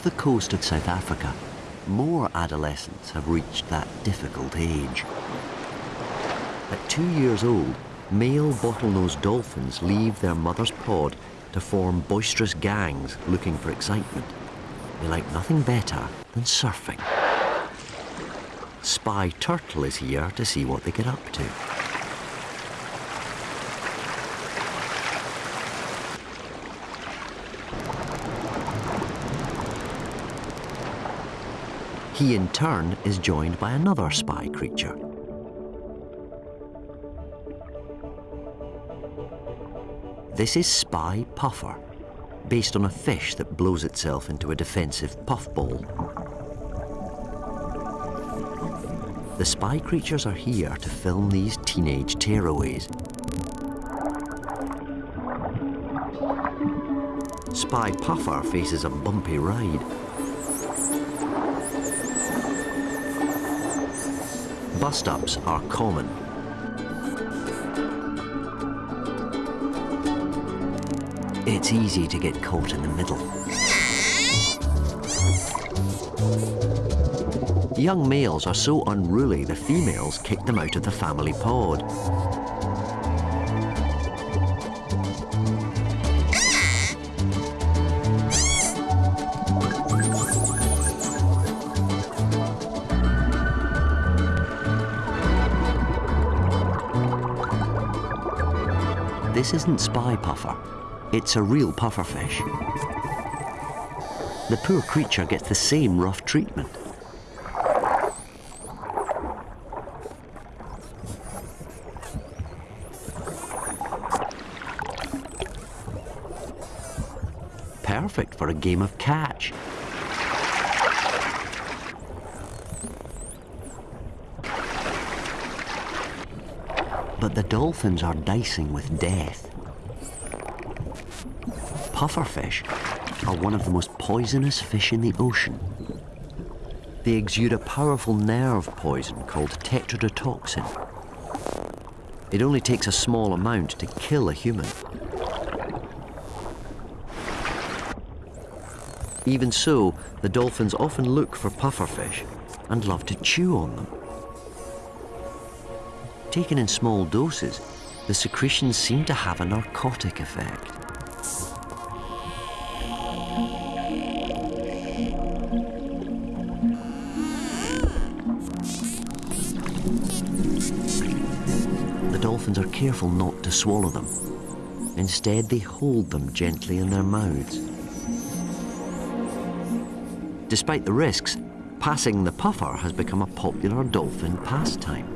Off the coast of South Africa, more adolescents have reached that difficult age. At two years old, male bottlenose dolphins leave their mother's pod to form boisterous gangs looking for excitement. They like nothing better than surfing. Spy Turtle is here to see what they get up to. He in turn is joined by another spy creature. This is Spy Puffer, based on a fish that blows itself into a defensive puffball. The spy creatures are here to film these teenage tearaways. Spy Puffer faces a bumpy ride. Bust-ups are common. It's easy to get caught in the middle. Young males are so unruly the females kick them out of the family pod. This isn't spy puffer. It's a real pufferfish. The poor creature gets the same rough treatment. Perfect for a game of catch. But the dolphins are dicing with death. Pufferfish are one of the most poisonous fish in the ocean. They exude a powerful nerve poison called tetrodotoxin. It only takes a small amount to kill a human. Even so, the dolphins often look for pufferfish and love to chew on them. Taken in small doses, the secretions seem to have a narcotic effect. The dolphins are careful not to swallow them. Instead, they hold them gently in their mouths. Despite the risks, passing the puffer has become a popular dolphin pastime.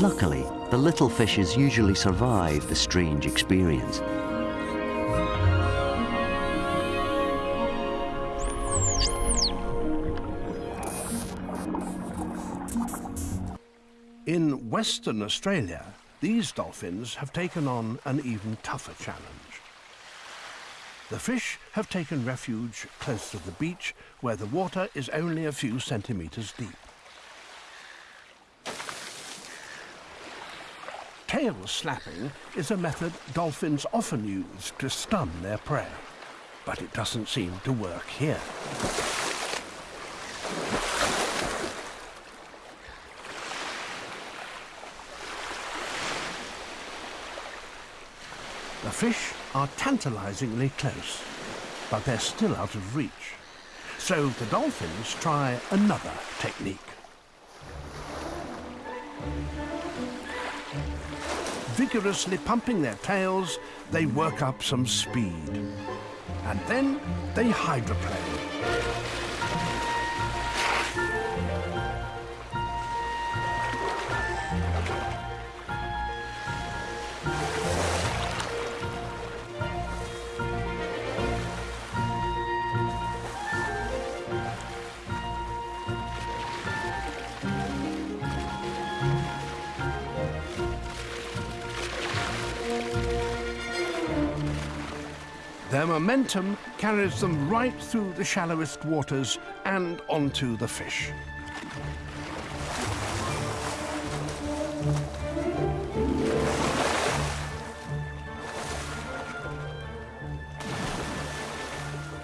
Luckily, the little fishes usually survive the strange experience. In Western Australia, these dolphins have taken on an even tougher challenge. The fish have taken refuge close to the beach where the water is only a few centimetres deep. Tail slapping is a method dolphins often use to stun their prey, but it doesn't seem to work here. The fish are tantalizingly close, but they're still out of reach. So the dolphins try another technique. Vigorously pumping their tails, they work up some speed. And then they hydroplane. Momentum carries them right through the shallowest waters and onto the fish.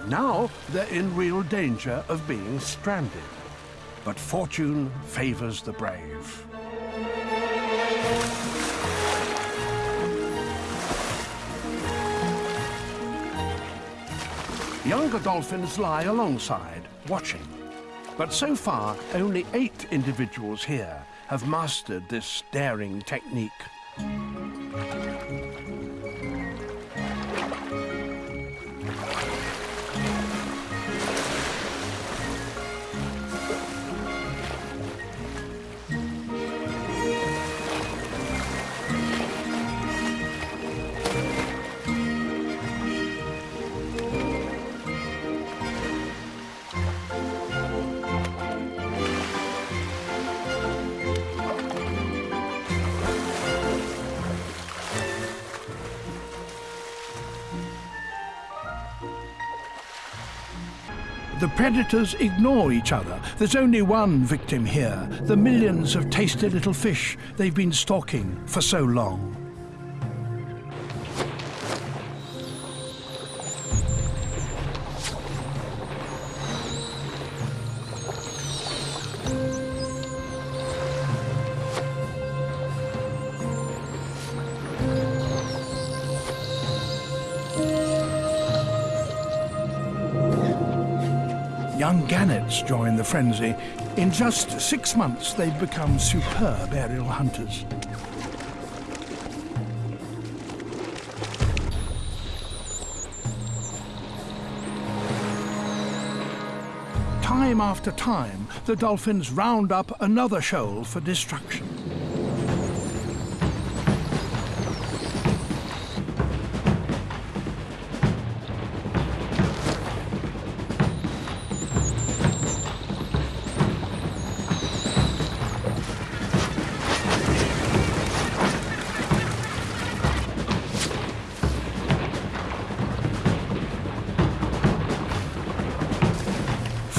Now they're in real danger of being stranded. But fortune favours the brave. Younger dolphins lie alongside, watching. But so far, only eight individuals here have mastered this daring technique. The predators ignore each other. There's only one victim here, the millions of tasty little fish they've been stalking for so long. Frenzy. In just six months, they've become superb aerial hunters. Time after time, the dolphins round up another shoal for destruction.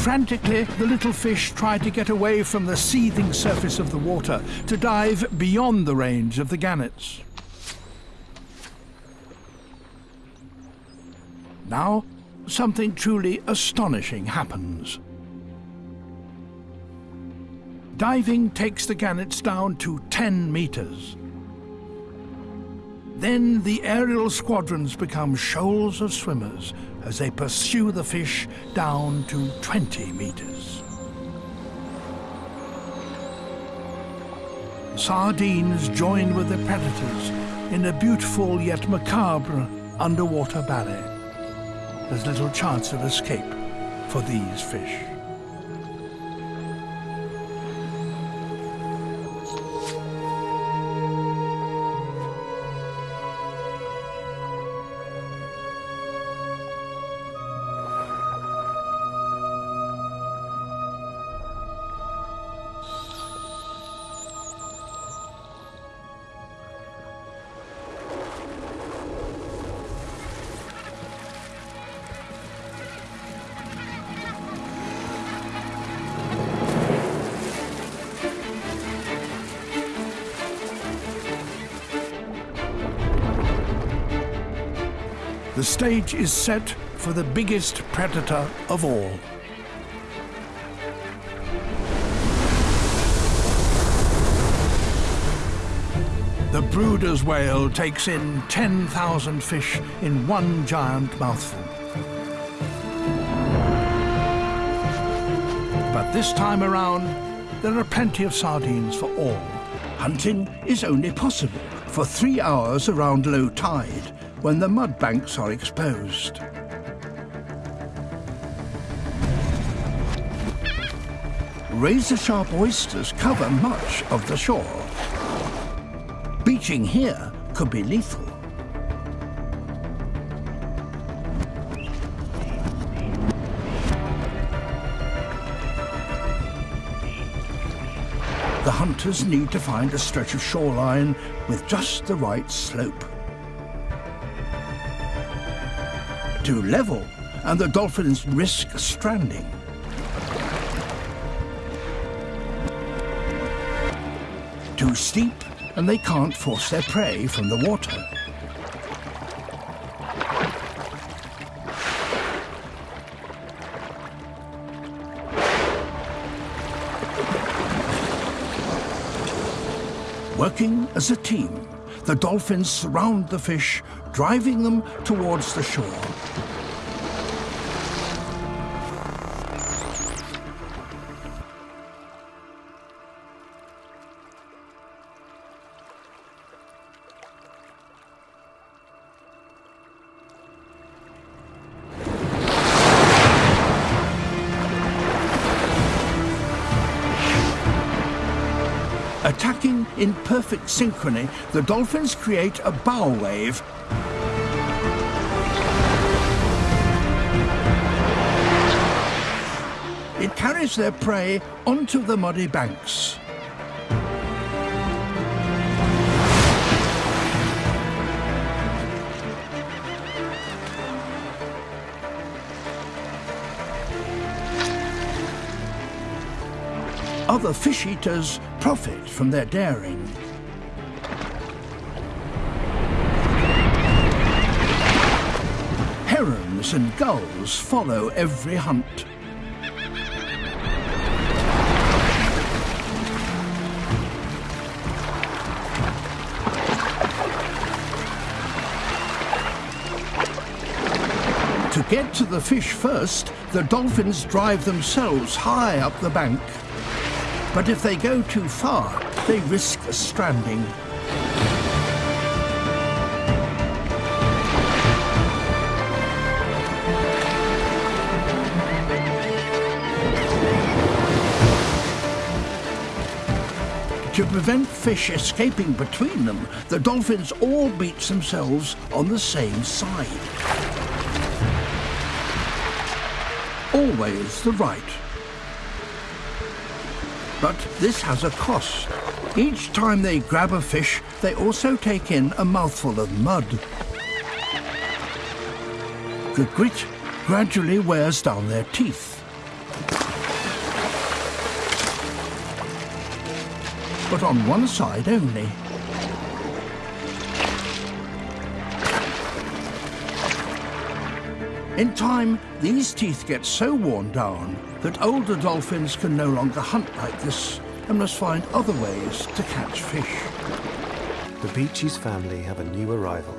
Frantically, the little fish try to get away from the seething surface of the water to dive beyond the range of the gannets. Now, something truly astonishing happens. Diving takes the gannets down to 10 meters. Then the aerial squadrons become shoals of swimmers as they pursue the fish down to 20 meters. Sardines join with the predators in a beautiful yet macabre underwater ballet. There's little chance of escape for these fish. Stage is set for the biggest predator of all. The Bryde's whale takes in 10,000 fish in one giant mouthful. But this time around, there are plenty of sardines for all. Hunting is only possible for three hours around low tide, when the mud banks are exposed. Razor-sharp oysters cover much of the shore. Beaching here could be lethal. The hunters need to find a stretch of shoreline with just the right slope. Too level and the dolphins risk stranding. Too steep and they can't force their prey from the water. Working as a team, the dolphins surround the fish, driving them towards the shore. In perfect synchrony, the dolphins create a bow wave. It carries their prey onto the muddy banks. Other fish eaters profit from their daring. Herons and gulls follow every hunt. To get to the fish first, the dolphins drive themselves high up the bank. But if they go too far, they risk stranding. To prevent fish escaping between them, the dolphins all beach themselves on the same side. Always the right. But this has a cost. Each time they grab a fish, they also take in a mouthful of mud. The grit gradually wears down their teeth. But on one side only. In time, these teeth get so worn down that older dolphins can no longer hunt like this and must find other ways to catch fish. The Beachy's family have a new arrival.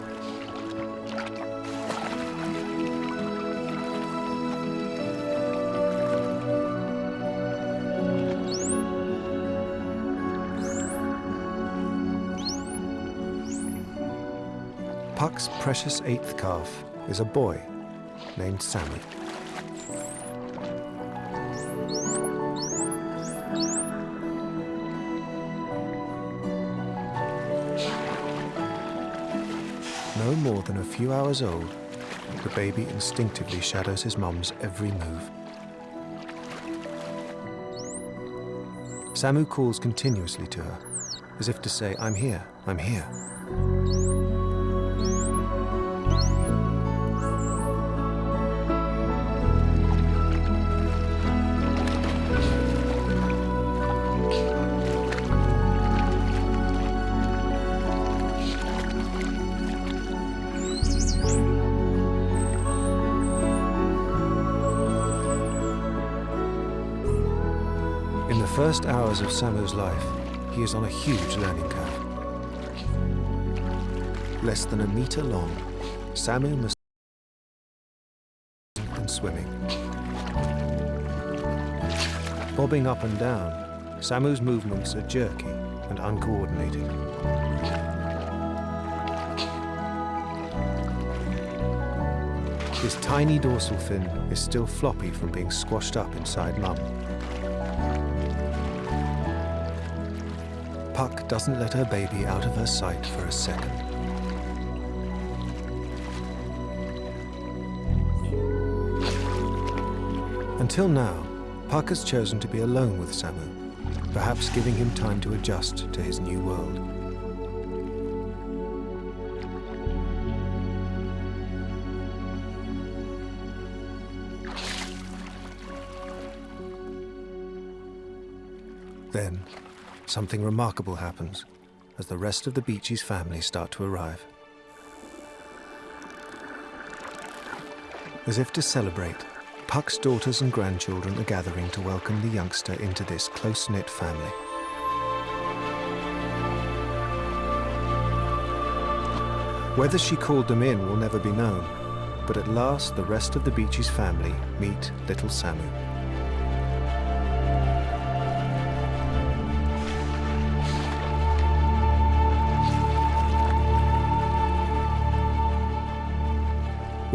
Puck's precious eighth calf is a boy named Samu. More than a few hours old, the baby instinctively shadows his mum's every move. Samu calls continuously to her, as if to say, I'm here, I'm here. First hours of Samu's life, he is on a huge learning curve. Less than a meter long, Samu must and swimming. Bobbing up and down, Samu's movements are jerky and uncoordinated. His tiny dorsal fin is still floppy from being squashed up inside mum. Puck doesn't let her baby out of her sight for a second. Until now, Puck has chosen to be alone with Samu, perhaps giving him time to adjust to his new world. Something remarkable happens as the rest of the Beeches family start to arrive. As if to celebrate, Puck's daughters and grandchildren are gathering to welcome the youngster into this close-knit family. Whether she called them in will never be known, but at last the rest of the Beeches family meet little Samu.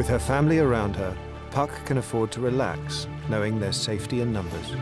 With her family around her, Puck can afford to relax, knowing their safety in numbers.